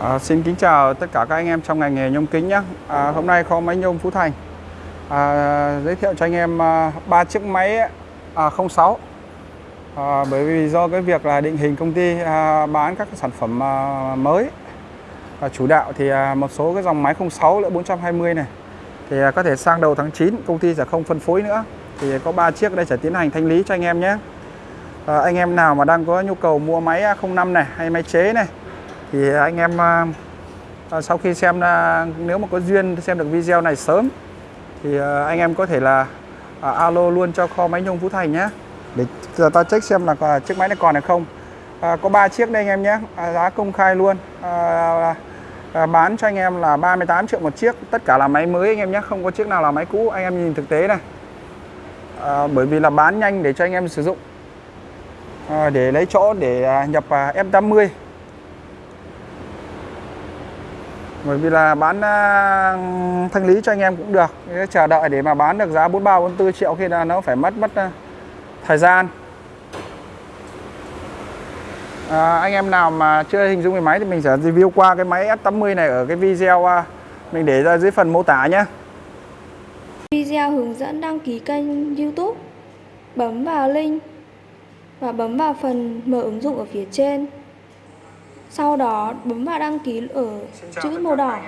À, xin kính chào tất cả các anh em trong ngành nghề nhôm kính nhé. À, hôm nay kho máy nhôm Phú Thành. À, giới thiệu cho anh em à, ba chiếc máy à, 06 à, bởi vì do cái việc là định hình công ty à, bán các sản phẩm à, mới à, chủ đạo thì à, một số cái dòng máy 06 lẫn 420 này. Thì à, có thể sang đầu tháng 9 công ty sẽ không phân phối nữa. Thì có ba chiếc đây sẽ tiến hành thanh lý cho anh em nhé. À, anh em nào mà đang có nhu cầu mua máy à, 05 này hay máy chế này thì anh em à, à, sau khi xem à, nếu mà có duyên xem được video này sớm. Thì anh em có thể là alo luôn cho kho máy nhôm Phú Thành nhé. Để giờ ta check xem là chiếc máy này còn hay không. À, có 3 chiếc đây anh em nhé. À, giá công khai luôn. À, à, bán cho anh em là 38 triệu một chiếc. Tất cả là máy mới anh em nhé. Không có chiếc nào là máy cũ. Anh em nhìn thực tế này. À, bởi vì là bán nhanh để cho anh em sử dụng. À, để lấy chỗ để à, nhập à, F80 bởi vì là bán à, thanh lý cho anh em cũng được. Chờ đợi để mà bán được giá 43 44 triệu khi là nó phải mất mất à, thời gian. À, anh em nào mà chưa hình dung về máy thì mình sẽ review qua cái máy S80 này ở cái video à, mình để ra dưới phần mô tả nhé. Video hướng dẫn đăng ký kênh YouTube. Bấm vào link Và bấm vào phần mở ứng dụng ở phía trên. Sau đó bấm vào đăng ký ở chữ màu đỏ.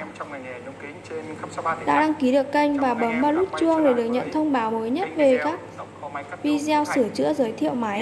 Đã đăng ký được kênh và bấm vào nút chuông để được nhận thông báo mới nhất về các video sửa chữa giới thiệu máy